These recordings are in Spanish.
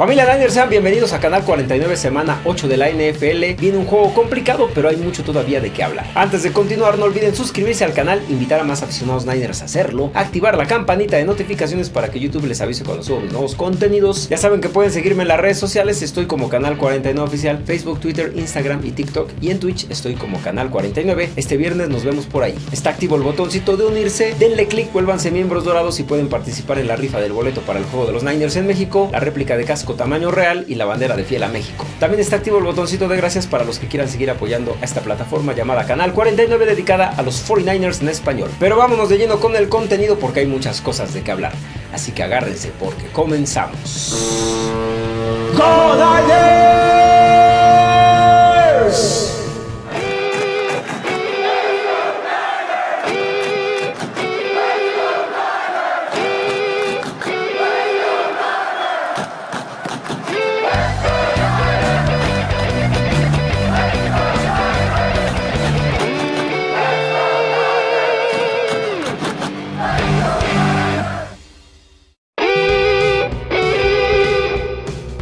Familia Niners, sean bienvenidos a Canal 49, semana 8 de la NFL. Viene un juego complicado, pero hay mucho todavía de qué hablar. Antes de continuar, no olviden suscribirse al canal, invitar a más aficionados Niners a hacerlo, activar la campanita de notificaciones para que YouTube les avise cuando subo nuevos contenidos. Ya saben que pueden seguirme en las redes sociales, estoy como Canal 49 Oficial, Facebook, Twitter, Instagram y TikTok. Y en Twitch estoy como Canal 49. Este viernes nos vemos por ahí. Está activo el botoncito de unirse, denle click, vuélvanse miembros dorados y pueden participar en la rifa del boleto para el juego de los Niners en México, la réplica de casco tamaño real y la bandera de fiel a México. También está activo el botoncito de gracias para los que quieran seguir apoyando a esta plataforma llamada Canal 49 dedicada a los 49ers en español. Pero vámonos de lleno con el contenido porque hay muchas cosas de qué hablar. Así que agárrense porque comenzamos. ¡Go!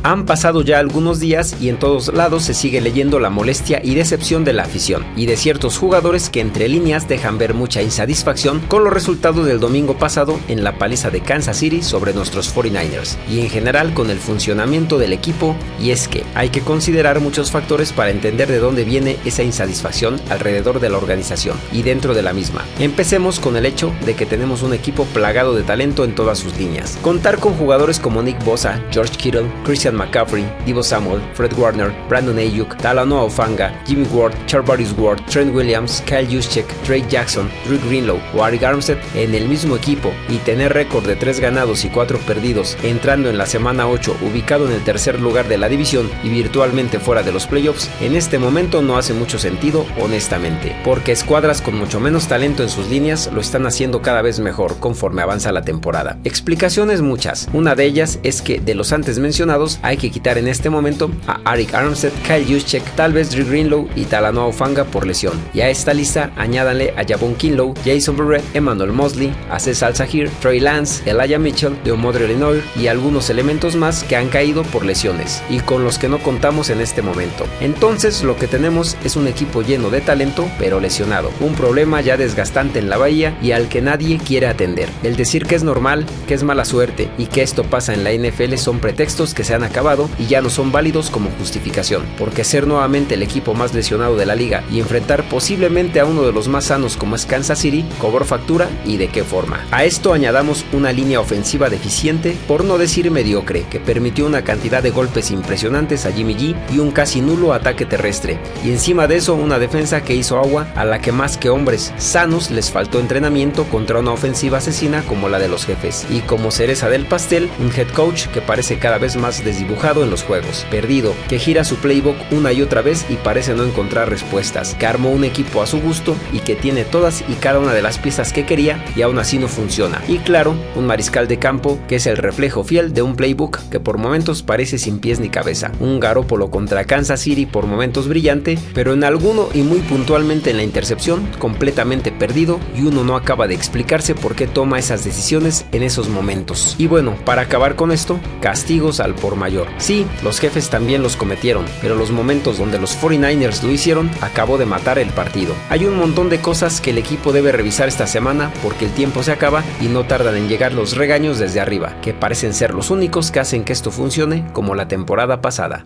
Han pasado ya algunos días y en todos lados se sigue leyendo la molestia y decepción de la afición y de ciertos jugadores que entre líneas dejan ver mucha insatisfacción con los resultados del domingo pasado en la paliza de Kansas City sobre nuestros 49ers y en general con el funcionamiento del equipo y es que hay que considerar muchos factores para entender de dónde viene esa insatisfacción alrededor de la organización y dentro de la misma. Empecemos con el hecho de que tenemos un equipo plagado de talento en todas sus líneas. Contar con jugadores como Nick Bosa, George Kittle, Christian McCaffrey, Divo Samuel, Fred Warner, Brandon Ayuk, Talanoa Ofanga, Jimmy Ward, Charvarius Ward, Trent Williams, Kyle Juszczyk, Drake Jackson, Drew Greenlow o Arik Armstead en el mismo equipo y tener récord de 3 ganados y 4 perdidos entrando en la semana 8 ubicado en el tercer lugar de la división y virtualmente fuera de los playoffs, en este momento no hace mucho sentido honestamente, porque escuadras con mucho menos talento en sus líneas lo están haciendo cada vez mejor conforme avanza la temporada. Explicaciones muchas, una de ellas es que de los antes mencionados hay que quitar en este momento a Arik Armstead, Kyle Juszczyk, tal vez Drew Greenlow y Talanoa Ofanga por lesión. Y a esta lista añádanle a Jabon Kinlow, Jason Barrett, Emmanuel Mosley, Aces Al-Sahir, Troy Lance, Elijah Mitchell, Deomodre Lenoir y algunos elementos más que han caído por lesiones y con los que no contamos en este momento. Entonces lo que tenemos es un equipo lleno de talento pero lesionado, un problema ya desgastante en la bahía y al que nadie quiere atender. El decir que es normal, que es mala suerte y que esto pasa en la NFL son pretextos que se han acabado y ya no son válidos como justificación, porque ser nuevamente el equipo más lesionado de la liga y enfrentar posiblemente a uno de los más sanos como es Kansas City cobró factura y de qué forma. A esto añadamos una línea ofensiva deficiente, por no decir mediocre, que permitió una cantidad de golpes impresionantes a Jimmy G y un casi nulo ataque terrestre, y encima de eso una defensa que hizo agua a la que más que hombres sanos les faltó entrenamiento contra una ofensiva asesina como la de los jefes, y como cereza del pastel, un head coach que parece cada vez más desdibujado dibujado en los juegos, perdido, que gira su playbook una y otra vez y parece no encontrar respuestas, que armó un equipo a su gusto y que tiene todas y cada una de las piezas que quería y aún así no funciona. Y claro, un mariscal de campo que es el reflejo fiel de un playbook que por momentos parece sin pies ni cabeza. Un Garópolo contra Kansas City por momentos brillante, pero en alguno y muy puntualmente en la intercepción completamente perdido y uno no acaba de explicarse por qué toma esas decisiones en esos momentos. Y bueno, para acabar con esto, castigos al por mayor. Sí, los jefes también los cometieron, pero los momentos donde los 49ers lo hicieron acabó de matar el partido. Hay un montón de cosas que el equipo debe revisar esta semana porque el tiempo se acaba y no tardan en llegar los regaños desde arriba, que parecen ser los únicos que hacen que esto funcione como la temporada pasada.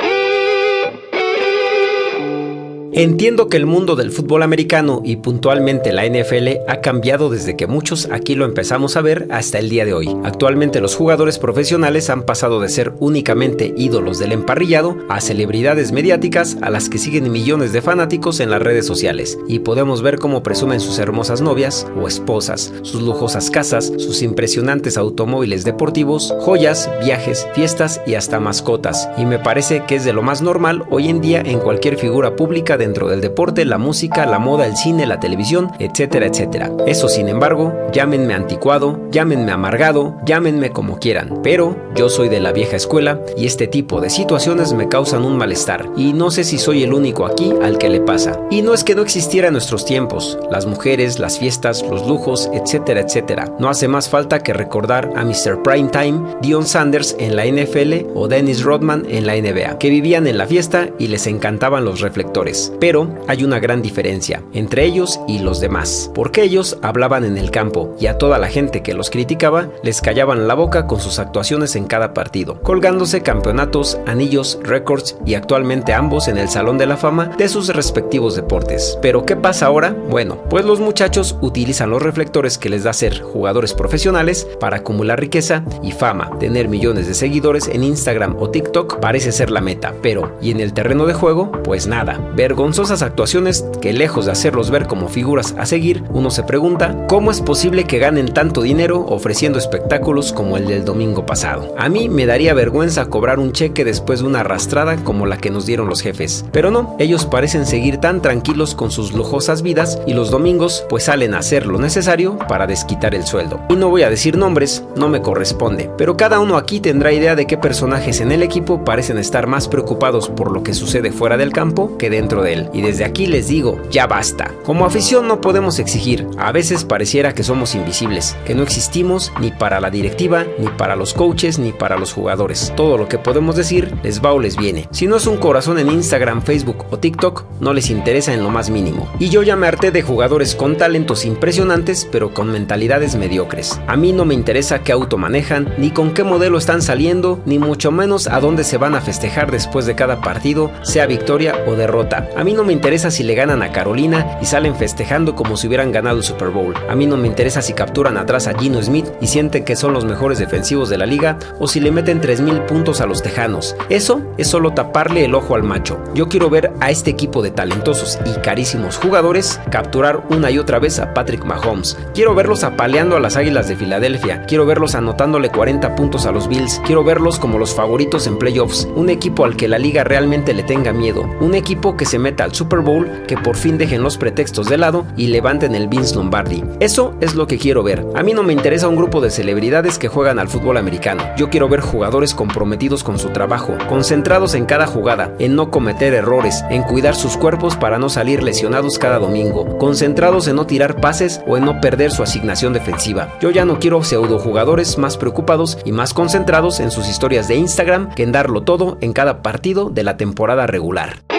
Entiendo que el mundo del fútbol americano y puntualmente la NFL ha cambiado desde que muchos aquí lo empezamos a ver hasta el día de hoy. Actualmente los jugadores profesionales han pasado de ser únicamente ídolos del emparrillado a celebridades mediáticas a las que siguen millones de fanáticos en las redes sociales y podemos ver cómo presumen sus hermosas novias o esposas, sus lujosas casas, sus impresionantes automóviles deportivos, joyas, viajes, fiestas y hasta mascotas. Y me parece que es de lo más normal hoy en día en cualquier figura pública dentro del deporte, la música, la moda, el cine, la televisión, etcétera, etcétera. Eso, sin embargo, llámenme anticuado, llámenme amargado, llámenme como quieran, pero yo soy de la vieja escuela y este tipo de situaciones me causan un malestar y no sé si soy el único aquí al que le pasa. Y no es que no existiera en nuestros tiempos, las mujeres, las fiestas, los lujos, etcétera, etcétera. No hace más falta que recordar a Mr. Primetime, Dion Sanders en la NFL o Dennis Rodman en la NBA, que vivían en la fiesta y les encantaban los reflectores. Pero hay una gran diferencia entre ellos y los demás, porque ellos hablaban en el campo y a toda la gente que los criticaba les callaban la boca con sus actuaciones en cada partido, colgándose campeonatos, anillos, récords y actualmente ambos en el Salón de la Fama de sus respectivos deportes. Pero ¿qué pasa ahora? Bueno, pues los muchachos utilizan los reflectores que les da ser jugadores profesionales para acumular riqueza y fama. Tener millones de seguidores en Instagram o TikTok parece ser la meta, pero ¿y en el terreno de juego? Pues nada. Vergonzosas actuaciones que lejos de hacerlos ver como figuras a seguir, uno se pregunta ¿cómo es posible que ganen tanto dinero ofreciendo espectáculos como el del domingo pasado? A mí me daría vergüenza cobrar un cheque después de una arrastrada como la que nos dieron los jefes, pero no, ellos parecen seguir tan tranquilos con sus lujosas vidas y los domingos pues salen a hacer lo necesario para desquitar el sueldo. Y no voy a decir nombres, no me corresponde, pero cada uno aquí tendrá idea de qué personajes en el equipo parecen estar más preocupados por lo que sucede fuera del campo que dentro de Y desde aquí les digo, ya basta. Como afición no podemos exigir, a veces pareciera que somos invisibles, que no existimos ni para la directiva, ni para los coaches, ni para los jugadores. Todo lo que podemos decir les va o les viene. Si no es un corazón en Instagram, Facebook o TikTok, no les interesa en lo más mínimo. Y yo ya me harté de jugadores con talentos impresionantes, pero con mentalidades mediocres. A mí no me interesa qué auto manejan, ni con qué modelo están saliendo, ni mucho menos a dónde se van a festejar después de cada partido, sea victoria o derrota. A mí no me interesa si le ganan a Carolina y salen festejando como si hubieran ganado el Super Bowl. A mí no me interesa si capturan atrás a Gino Smith y sienten que son los mejores defensivos de la liga o si le meten 3000 puntos a los Tejanos. Eso es solo taparle el ojo al macho. Yo quiero ver a este equipo de talentosos y carísimos jugadores capturar una y otra vez a Patrick Mahomes. Quiero verlos apaleando a las Águilas de Filadelfia. Quiero verlos anotándole 40 puntos a los Bills. Quiero verlos como los favoritos en playoffs. Un equipo al que la liga realmente le tenga miedo. Un equipo que se al Super Bowl, que por fin dejen los pretextos de lado y levanten el Vince Lombardi. Eso es lo que quiero ver. A mí no me interesa un grupo de celebridades que juegan al fútbol americano. Yo quiero ver jugadores comprometidos con su trabajo, concentrados en cada jugada, en no cometer errores, en cuidar sus cuerpos para no salir lesionados cada domingo, concentrados en no tirar pases o en no perder su asignación defensiva. Yo ya no quiero pseudo jugadores más preocupados y más concentrados en sus historias de Instagram que en darlo todo en cada partido de la temporada regular.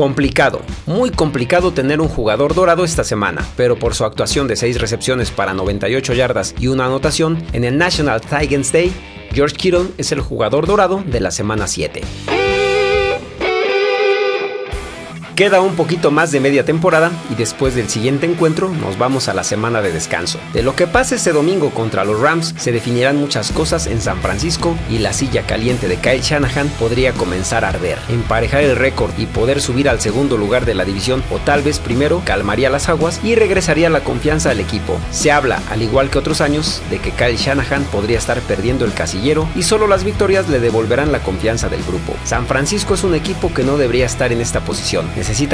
Complicado, muy complicado tener un jugador dorado esta semana, pero por su actuación de 6 recepciones para 98 yardas y una anotación en el National Titans Day, George Kittle es el jugador dorado de la semana 7. Queda un poquito más de media temporada y después del siguiente encuentro nos vamos a la semana de descanso. De lo que pase este domingo contra los Rams se definirán muchas cosas en San Francisco y la silla caliente de Kyle Shanahan podría comenzar a arder. Emparejar el récord y poder subir al segundo lugar de la división o tal vez primero calmaría las aguas y regresaría la confianza al equipo. Se habla, al igual que otros años, de que Kyle Shanahan podría estar perdiendo el casillero y solo las victorias le devolverán la confianza del grupo. San Francisco es un equipo que no debería estar en esta posición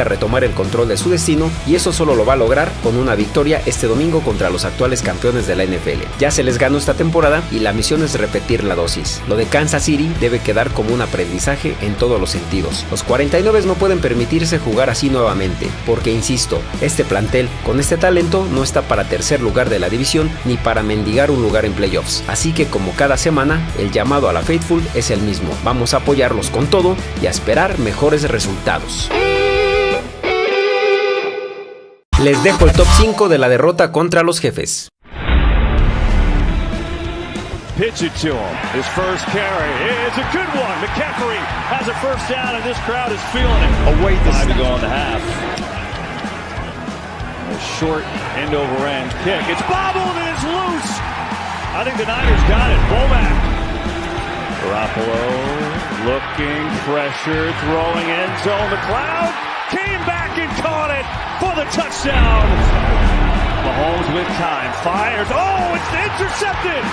retomar el control de su destino y eso solo lo va a lograr con una victoria este domingo contra los actuales campeones de la NFL. Ya se les ganó esta temporada y la misión es repetir la dosis. Lo de Kansas City debe quedar como un aprendizaje en todos los sentidos. Los 49 no pueden permitirse jugar así nuevamente, porque insisto, este plantel con este talento no está para tercer lugar de la división ni para mendigar un lugar en playoffs. Así que como cada semana, el llamado a la Faithful es el mismo. Vamos a apoyarlos con todo y a esperar mejores resultados. Les dejo el top 5 de la derrota contra los jefes. Pitch it to him. His first carry is a good one. McCaffrey has a first down, and this crowd is feeling it. Away five to go in the half. A short end over end kick. It's bobbled and it's loose. I think the Niners got it. Womack. Garoppolo looking, pressure, throwing end zone. The cloud came back and caught for the touchdown. Mahomes with time, fires. Oh, it's intercepted.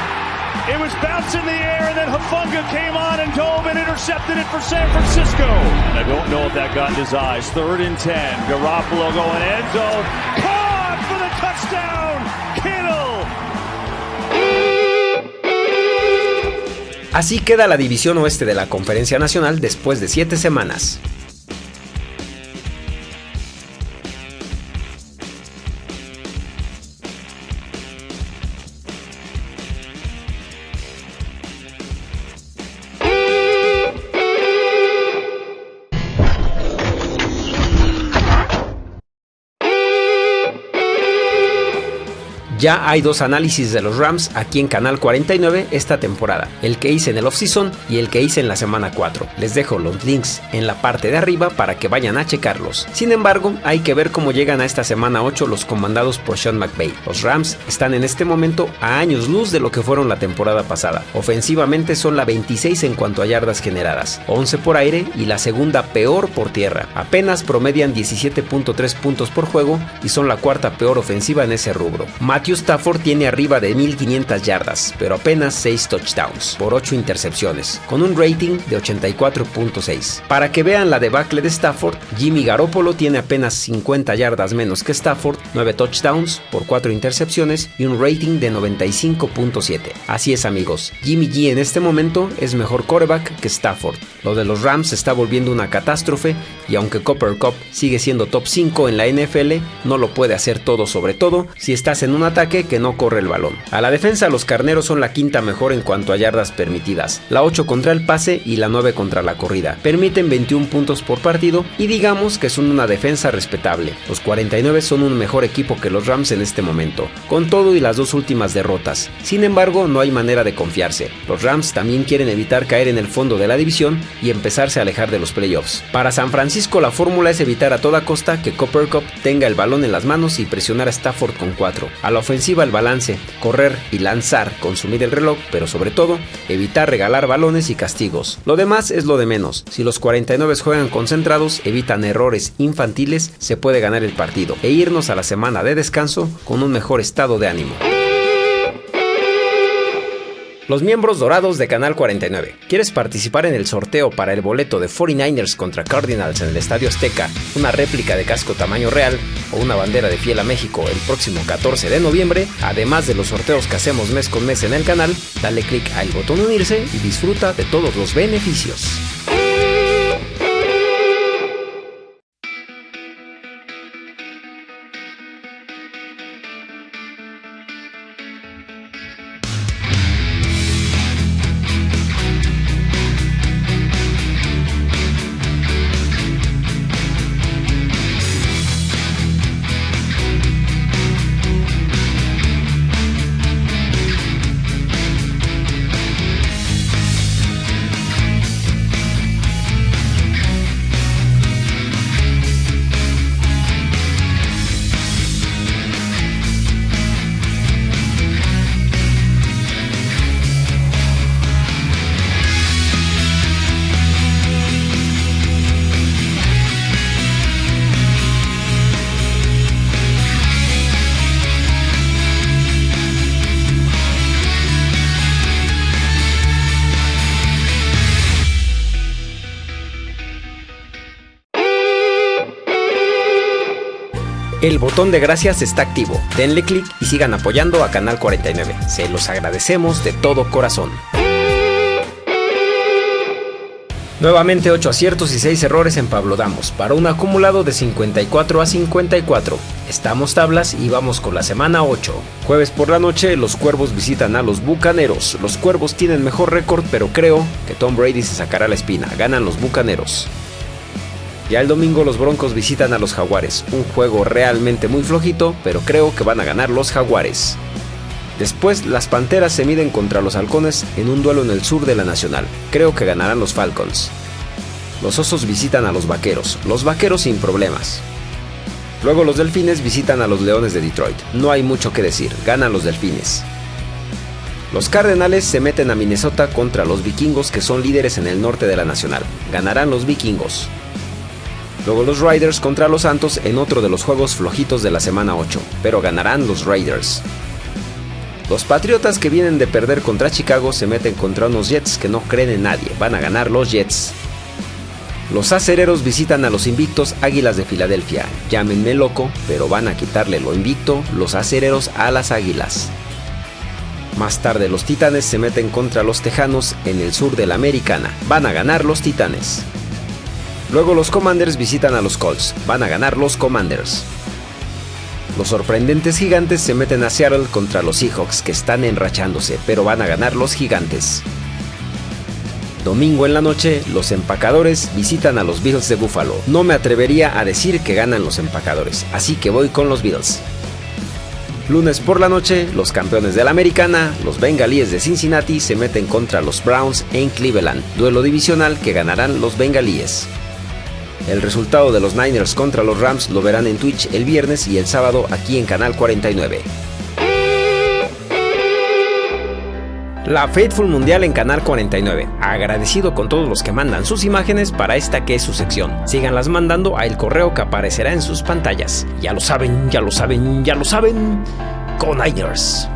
It was bounced in the air, and then Hafunga came on and dove and intercepted it for San Francisco. And I don't know if that got in his eyes. Third and 10. Garoppolo going end zone. Caught for the touchdown. Kittle. Así queda la división oeste de la Conferencia Nacional después de 7 semanas. Ya hay dos análisis de los Rams aquí en Canal 49 esta temporada, el que hice en el offseason y el que hice en la semana 4. Les dejo los links en la parte de arriba para que vayan a checarlos. Sin embargo, hay que ver cómo llegan a esta semana 8 los comandados por Sean McVay. Los Rams están en este momento a años luz de lo que fueron la temporada pasada. Ofensivamente son la 26 en cuanto a yardas generadas, 11 por aire y la segunda peor por tierra. Apenas promedian 17.3 puntos por juego y son la cuarta peor ofensiva en ese rubro. Matthew Stafford tiene arriba de 1500 yardas, pero apenas 6 touchdowns por 8 intercepciones, con un rating de 84.6. Para que vean la debacle de Stafford, Jimmy Garoppolo tiene apenas 50 yardas menos que Stafford, 9 touchdowns por 4 intercepciones y un rating de 95.7. Así es amigos, Jimmy G en este momento es mejor quarterback que Stafford. Lo de los Rams está volviendo una catástrofe y aunque Copper Cup sigue siendo top 5 en la NFL, no lo puede hacer todo sobre todo si estás en un que no corre el balón. A la defensa los carneros son la quinta mejor en cuanto a yardas permitidas, la 8 contra el pase y la 9 contra la corrida. Permiten 21 puntos por partido y digamos que son una defensa respetable. Los 49 son un mejor equipo que los Rams en este momento, con todo y las dos últimas derrotas. Sin embargo, no hay manera de confiarse. Los Rams también quieren evitar caer en el fondo de la división y empezarse a alejar de los playoffs. Para San Francisco la fórmula es evitar a toda costa que Copper Cup tenga el balón en las manos y presionar a Stafford con 4. A la ofensiva el balance, correr y lanzar, consumir el reloj, pero sobre todo evitar regalar balones y castigos. Lo demás es lo de menos. Si los 49 juegan concentrados, evitan errores infantiles, se puede ganar el partido e irnos a la semana de descanso con un mejor estado de ánimo. Los miembros dorados de Canal 49. ¿Quieres participar en el sorteo para el boleto de 49ers contra Cardinals en el Estadio Azteca, una réplica de casco tamaño real o una bandera de fiel a México el próximo 14 de noviembre? Además de los sorteos que hacemos mes con mes en el canal, dale click al botón unirse y disfruta de todos los beneficios. El botón de gracias está activo. Denle clic y sigan apoyando a Canal 49. Se los agradecemos de todo corazón. Nuevamente 8 aciertos y 6 errores en Pablo Damos, para un acumulado de 54 a 54. Estamos tablas y vamos con la semana 8. Jueves por la noche, los Cuervos visitan a los Bucaneros. Los Cuervos tienen mejor récord, pero creo que Tom Brady se sacará la espina. Ganan los Bucaneros. Ya el domingo los Broncos visitan a los Jaguares, un juego realmente muy flojito, pero creo que van a ganar los Jaguares. Después, las Panteras se miden contra los Halcones en un duelo en el sur de la Nacional. Creo que ganarán los Falcons. Los Osos visitan a los Vaqueros, los Vaqueros sin problemas. Luego los Delfines visitan a los Leones de Detroit. No hay mucho que decir, ganan los Delfines. Los Cardenales se meten a Minnesota contra los Vikingos que son líderes en el norte de la Nacional. Ganarán los Vikingos. Luego los Riders contra los Santos en otro de los juegos flojitos de la semana 8, pero ganarán los Raiders. Los Patriotas que vienen de perder contra Chicago se meten contra unos Jets que no creen en nadie, van a ganar los Jets. Los acereros visitan a los invictos Águilas de Filadelfia. Llámenme loco, pero van a quitarle lo invicto los acereros a las Águilas. Más tarde los Titanes se meten contra los Tejanos en el sur de la Americana. Van a ganar los Titanes. Luego los Commanders visitan a los Colts. Van a ganar los Commanders. Los sorprendentes gigantes se meten a Seattle contra los Seahawks que están enrachándose, pero van a ganar los gigantes. Domingo en la noche, los empacadores visitan a los Bills de Buffalo. No me atrevería a decir que ganan los empacadores, así que voy con los Bills. Lunes por la noche, los campeones de la americana, los bengalíes de Cincinnati, se meten contra los Browns en Cleveland, duelo divisional que ganarán los bengalíes. El resultado de los Niners contra los Rams lo verán en Twitch el viernes y el sábado aquí en Canal 49. La Faithful Mundial en Canal 49. Agradecido con todos los que mandan sus imágenes para esta que es su sección. Síganlas mandando a el correo que aparecerá en sus pantallas. Ya lo saben, ya lo saben, ya lo saben. Con Niners.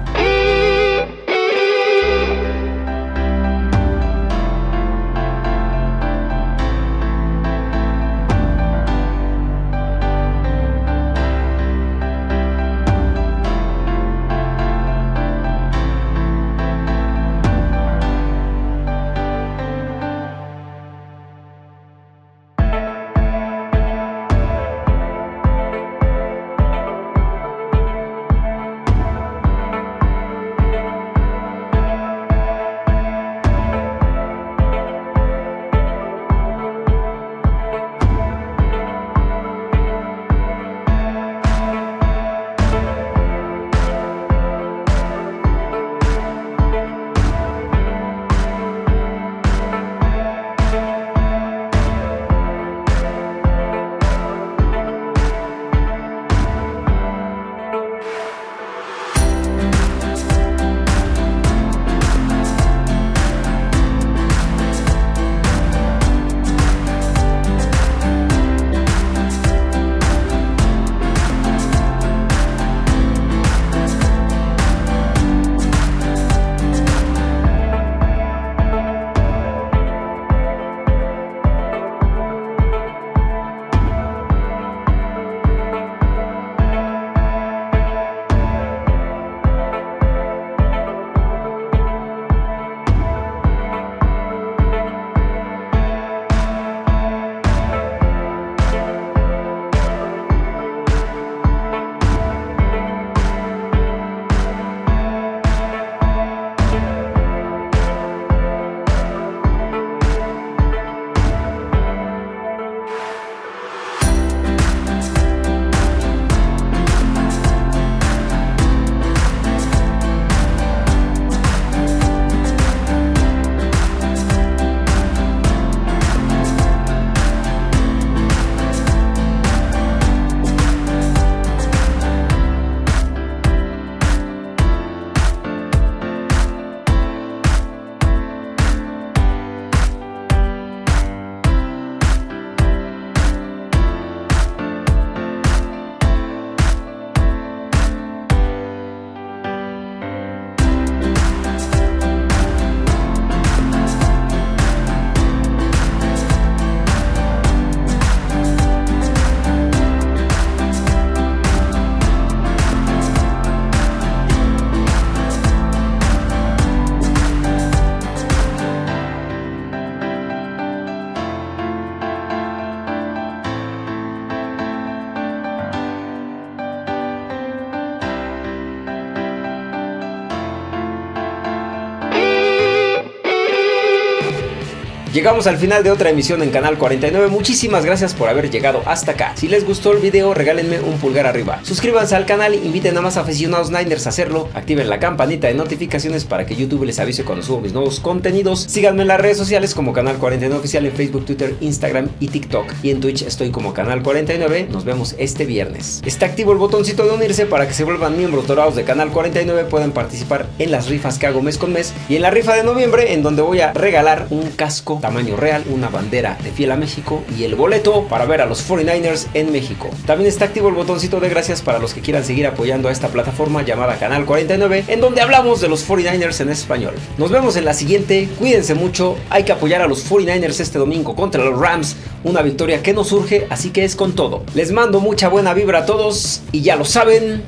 Llegamos al final de otra emisión en Canal 49. Muchísimas gracias por haber llegado hasta acá. Si les gustó el video, regálenme un pulgar arriba. Suscríbanse al canal, inviten a más aficionados Niners a hacerlo. Activen la campanita de notificaciones para que YouTube les avise cuando subo mis nuevos contenidos. Síganme en las redes sociales como Canal 49 Oficial en Facebook, Twitter, Instagram y TikTok. Y en Twitch estoy como Canal 49. Nos vemos este viernes. Está activo el botoncito de unirse para que se vuelvan miembros dorados de Canal 49. Puedan participar en las rifas que hago mes con mes. Y en la rifa de noviembre, en donde voy a regalar un casco tamaño real, una bandera de fiel a México y el boleto para ver a los 49ers en México. También está activo el botoncito de gracias para los que quieran seguir apoyando a esta plataforma llamada Canal 49, en donde hablamos de los 49ers en español. Nos vemos en la siguiente, cuídense mucho, hay que apoyar a los 49ers este domingo contra los Rams, una victoria que nos surge, así que es con todo. Les mando mucha buena vibra a todos y ya lo saben.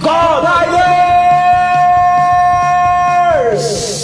¡Go Niners!